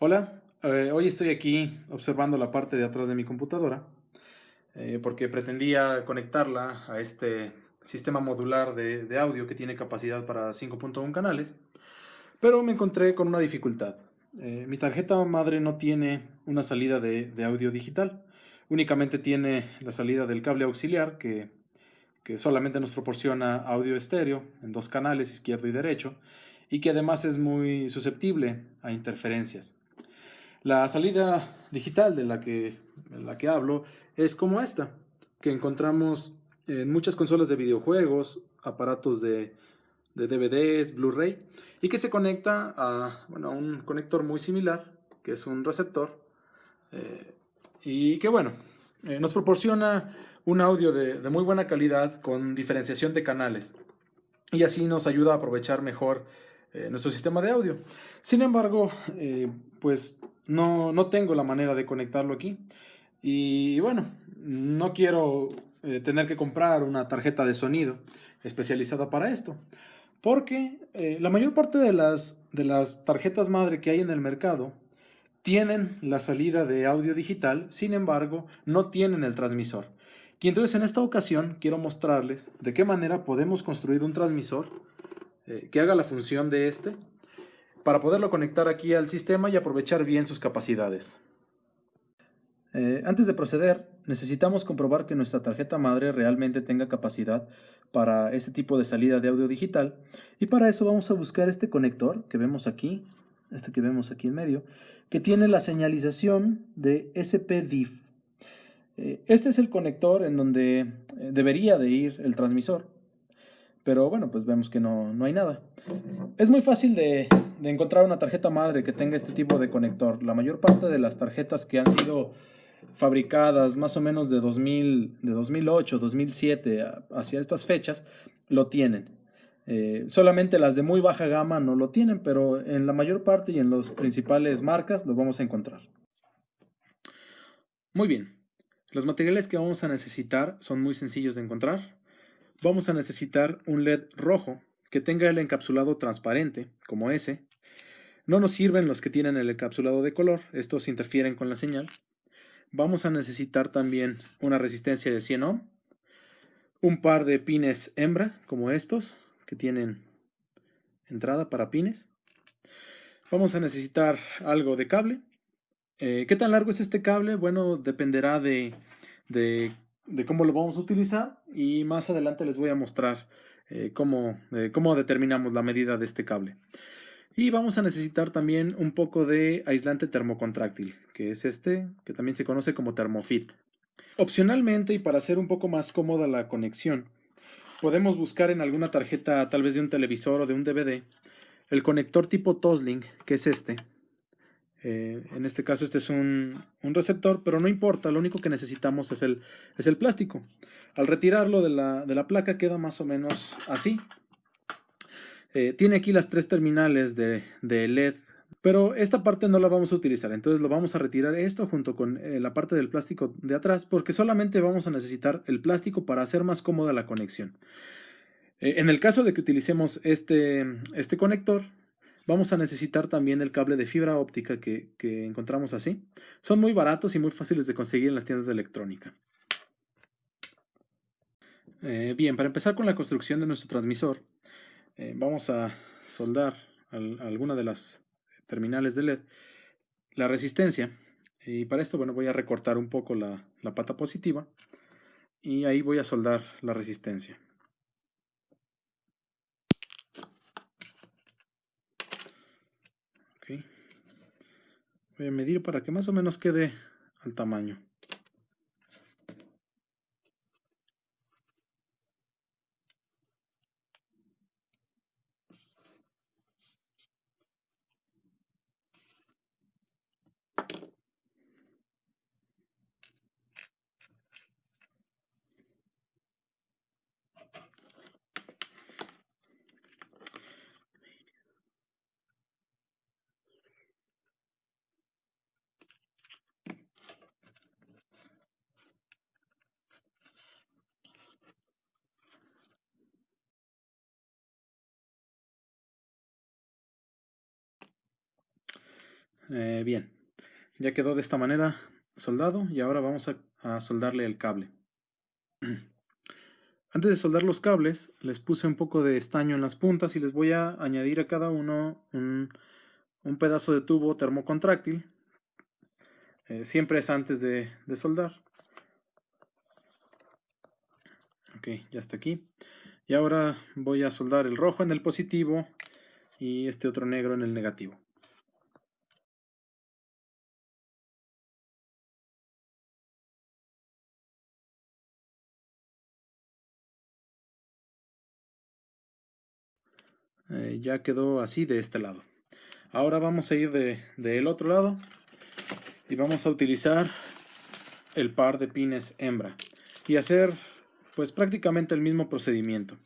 Hola, eh, hoy estoy aquí observando la parte de atrás de mi computadora eh, porque pretendía conectarla a este sistema modular de, de audio que tiene capacidad para 5.1 canales, pero me encontré con una dificultad. Eh, mi tarjeta madre no tiene una salida de, de, audio digital, únicamente tiene la salida del cable auxiliar que, que solamente nos proporciona audio estéreo en dos canales, izquierdo y derecho, y que además es muy susceptible a interferencias. La salida digital de la que, la que hablo es como esta, que encontramos en muchas consolas de videojuegos, aparatos de, de DVDs, Blu-ray, y que se conecta a, bueno, un conector muy similar, que es un receptor, eh, y que bueno, eh, nos proporciona un audio de, de, muy buena calidad con diferenciación de canales, y así nos ayuda a aprovechar mejor eh, nuestro sistema de audio. Sin embargo, pues no, no, tengo la manera de conectarlo aquí. Y bueno, no quiero eh, tener que comprar una tarjeta de sonido especializada para esto. Porque eh, la mayor parte de las, de las tarjetas madre que hay en el mercado tienen la salida de audio digital, sin embargo, no tienen el transmisor. Y entonces en esta ocasión quiero mostrarles de qué manera podemos construir un transmisor eh, que haga la función de este para poderlo conectar aquí al sistema y aprovechar bien sus capacidades. Eh, antes de proceder, necesitamos comprobar que nuestra tarjeta madre realmente tenga capacidad para este tipo de salida de audio digital y para eso vamos a buscar este conector que vemos aquí, este que vemos aquí en medio, que tiene la señalización de SPDIF. Eh, este es el conector en donde eh, debería de ir el transmisor pero bueno, pues vemos que no, no hay nada. Es muy fácil de, de, encontrar una tarjeta madre que tenga este tipo de conector. La mayor parte de las tarjetas que han sido fabricadas más o menos de, 2000, de 2008, 2007 hacia estas fechas, lo tienen. Eh, solamente las de muy baja gama no lo tienen, pero en la mayor parte y en las principales marcas lo vamos a encontrar. Muy bien, los materiales que vamos a necesitar son muy sencillos de encontrar vamos a necesitar un LED rojo que tenga el encapsulado transparente, como ese. No nos sirven los que tienen el encapsulado de color, estos interfieren con la señal. Vamos a necesitar también una resistencia de 100 ohm, un par de pines hembra, como estos, que tienen entrada para pines. Vamos a necesitar algo de cable. Eh, ¿Qué tan largo es este cable? Bueno, dependerá de, de de cómo lo vamos a utilizar y más adelante les voy a mostrar eh, cómo, eh, cómo determinamos la medida de este cable. Y vamos a necesitar también un poco de aislante termocontráctil, que es este, que también se conoce como Thermofit. Opcionalmente y para hacer un poco más cómoda la conexión, podemos buscar en alguna tarjeta tal vez de un televisor o de un DVD el conector tipo Tosling, que es este, eh, en este caso este es un, receptor, pero no importa, lo único que necesitamos es el, es el plástico. Al retirarlo de la, placa queda más o menos así. Eh, tiene aquí las tres terminales de, LED, pero esta parte no la vamos a utilizar, entonces lo vamos a retirar esto junto con eh, la parte del plástico de atrás, porque solamente vamos a necesitar el plástico para hacer más cómoda la conexión. en el caso de que utilicemos este, este conector, Vamos a necesitar también el cable de fibra óptica que, encontramos así. Son muy baratos y muy fáciles de conseguir en las tiendas de electrónica. Eh, bien, para empezar con la construcción de nuestro transmisor, eh, vamos a soldar alguna de las terminales de LED la resistencia. Y para esto, bueno, voy a recortar un poco la, la pata positiva y ahí voy a soldar la resistencia. Voy a medir para que más o menos quede al tamaño. Eh, bien, ya quedó de esta manera soldado y ahora vamos a, soldarle el cable. Antes de soldar los cables, les puse un poco de estaño en las puntas y les voy a añadir a cada uno un, pedazo de tubo termocontráctil. Eh, siempre es antes de, de soldar. Ok, ya está aquí. Y ahora voy a soldar el rojo en el positivo y este otro negro en el negativo. Eh, ya quedó así de este lado. Ahora vamos a ir del de, otro lado y vamos a utilizar el par de pines hembra y hacer pues prácticamente el mismo procedimiento.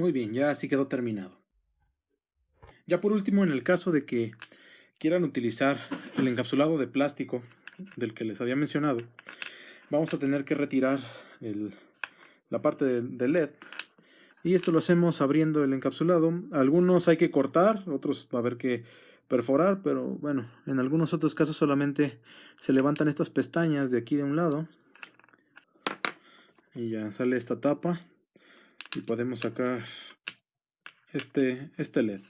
Muy bien, ya así quedó terminado. Ya por último, en el caso de que quieran utilizar el encapsulado de plástico del que les había mencionado, vamos a tener que retirar la parte del LED y esto lo hacemos abriendo el encapsulado. Algunos hay que cortar, otros va a haber que perforar, pero bueno, en algunos otros casos solamente se levantan estas pestañas de aquí de un lado y ya sale esta tapa y podemos sacar este, este LED.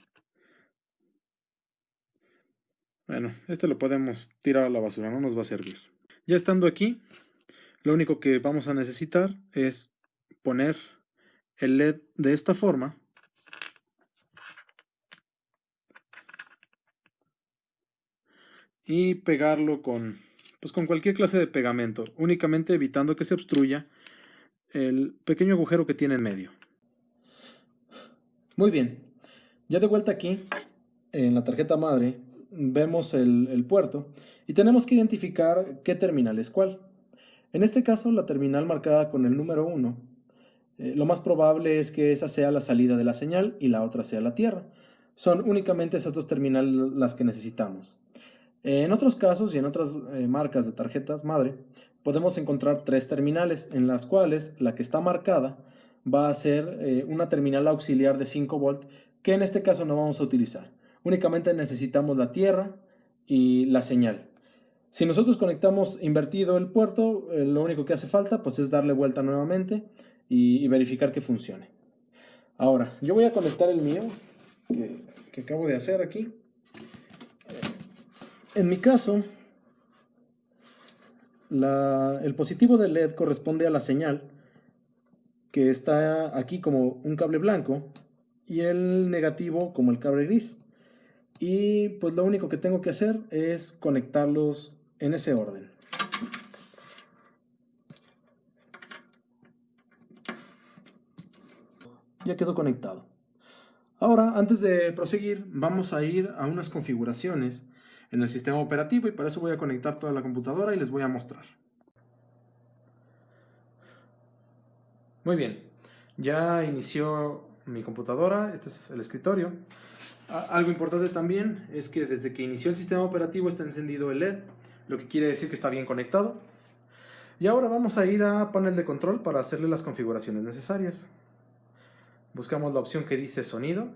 Bueno, este lo podemos tirar a la basura, no nos va a servir. Ya estando aquí, lo único que vamos a necesitar es poner el LED de esta forma. Y pegarlo con, pues con cualquier clase de pegamento, únicamente evitando que se obstruya el pequeño agujero que tiene en medio. Muy bien, ya de vuelta aquí, en la tarjeta madre, vemos el, puerto y tenemos que identificar qué terminal es cuál. En este caso, la terminal marcada con el número 1, eh, lo más probable es que esa sea la salida de la señal y la otra sea la tierra. Son únicamente esas dos terminales las que necesitamos. En otros casos y en otras eh, marcas de tarjetas madre, podemos encontrar tres terminales en las cuales la que está marcada va a ser eh, una terminal auxiliar de 5 volt que en este caso no vamos a utilizar. Únicamente necesitamos la tierra y la señal. Si nosotros conectamos invertido el puerto, eh, lo único que hace falta pues, es darle vuelta nuevamente y, verificar que funcione. Ahora, yo voy a conectar el mío, que, acabo de hacer aquí. En mi caso, el positivo de LED corresponde a la señal, que está aquí como un cable blanco, y el negativo como el cable gris. Y pues lo único que tengo que hacer es conectarlos en ese orden. Ya quedó conectado. Ahora, antes de proseguir, vamos a ir a unas configuraciones en el sistema operativo y para eso voy a conectar toda la computadora y les voy a mostrar. Muy bien, ya inició mi computadora, este es el escritorio. Algo importante también es que desde que inició el sistema operativo está encendido el LED, lo que quiere decir que está bien conectado. Y ahora vamos a ir a panel de control para hacerle las configuraciones necesarias. Buscamos la opción que dice sonido.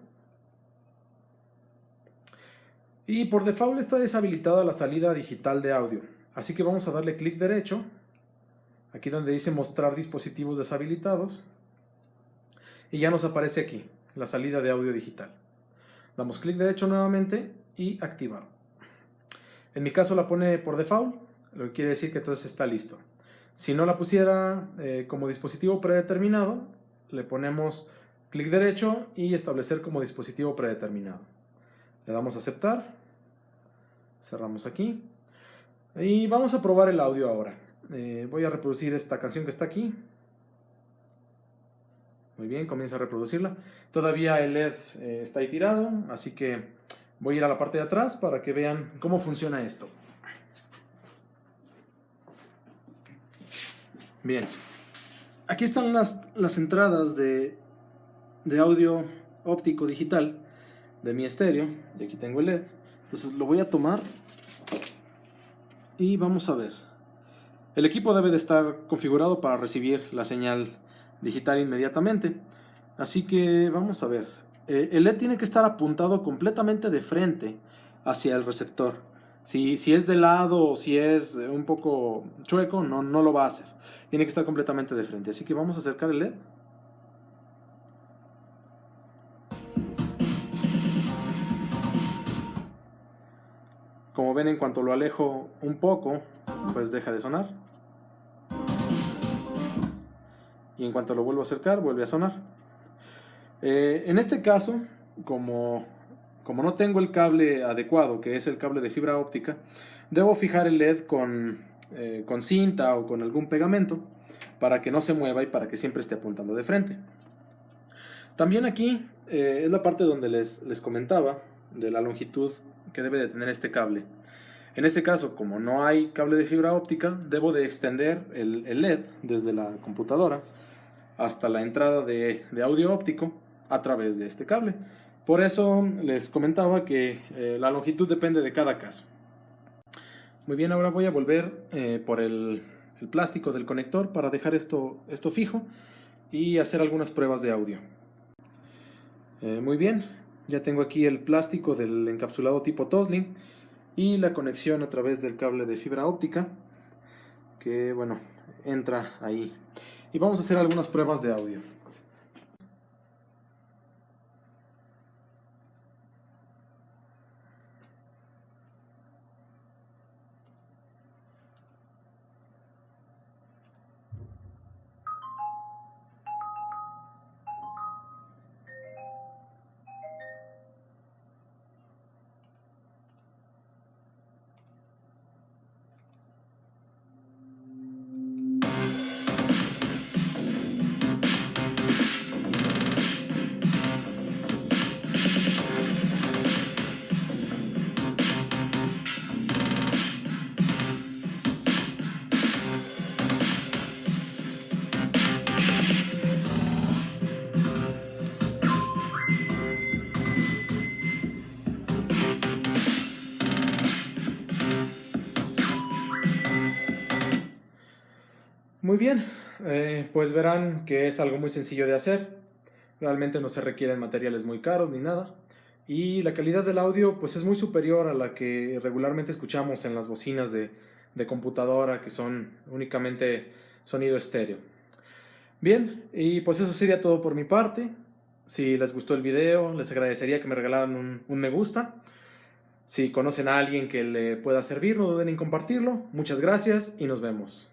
Y por default está deshabilitada la salida digital de audio. Así que vamos a darle clic derecho, aquí donde dice mostrar dispositivos deshabilitados. Y ya nos aparece aquí, la salida de audio digital. Damos clic derecho nuevamente y activar. En mi caso la pone por default, lo que quiere decir que entonces está listo. Si no la pusiera eh, como dispositivo predeterminado, le ponemos clic derecho y establecer como dispositivo predeterminado. Le damos a aceptar, cerramos aquí y vamos a probar el audio ahora. Eh, voy a reproducir esta canción que está aquí. Muy bien, comienza a reproducirla. Todavía el LED eh, está ahí tirado, así que voy a ir a la parte de atrás para que vean cómo funciona esto. Bien, aquí están las, las entradas de, de audio óptico digital de mi estéreo, y aquí tengo el LED. Entonces lo voy a tomar y vamos a ver. El equipo debe de estar configurado para recibir la señal digital inmediatamente. Así que vamos a ver. Eh, el LED tiene que estar apuntado completamente de frente hacia el receptor. Si, si, es de lado o si es un poco chueco, no, no lo va a hacer. Tiene que estar completamente de frente. Así que vamos a acercar el LED. Ven, en cuanto lo alejo un poco, pues deja de sonar. Y en cuanto lo vuelvo a acercar, vuelve a sonar. Eh, en este caso, como, como no tengo el cable adecuado, que es el cable de fibra óptica, debo fijar el LED con, eh, con cinta o con algún pegamento para que no se mueva y para que siempre esté apuntando de frente. También aquí eh, es la parte donde les, les comentaba de la longitud que debe de tener este cable. En este caso, como no hay cable de fibra óptica, debo de extender el, LED desde la computadora hasta la entrada de, audio óptico a través de este cable. Por eso les comentaba que eh, la longitud depende de cada caso. Muy bien, ahora voy a volver eh, por el, plástico del conector para dejar esto, esto fijo y hacer algunas pruebas de audio. Eh, muy bien, ya tengo aquí el plástico del encapsulado tipo Toslink y la conexión a través del cable de fibra óptica que bueno entra ahí. Y vamos a hacer algunas pruebas de audio Muy bien, eh, pues verán que es algo muy sencillo de hacer. Realmente no se requieren materiales muy caros ni nada. Y la calidad del audio pues es muy superior a la que regularmente escuchamos en las bocinas de, de computadora que son únicamente sonido estéreo. Bien, y pues eso sería todo por mi parte. Si les gustó el video, les agradecería que me regalaran un, un me gusta. Si conocen a alguien que le pueda servir, no duden en compartirlo. Muchas gracias y nos vemos.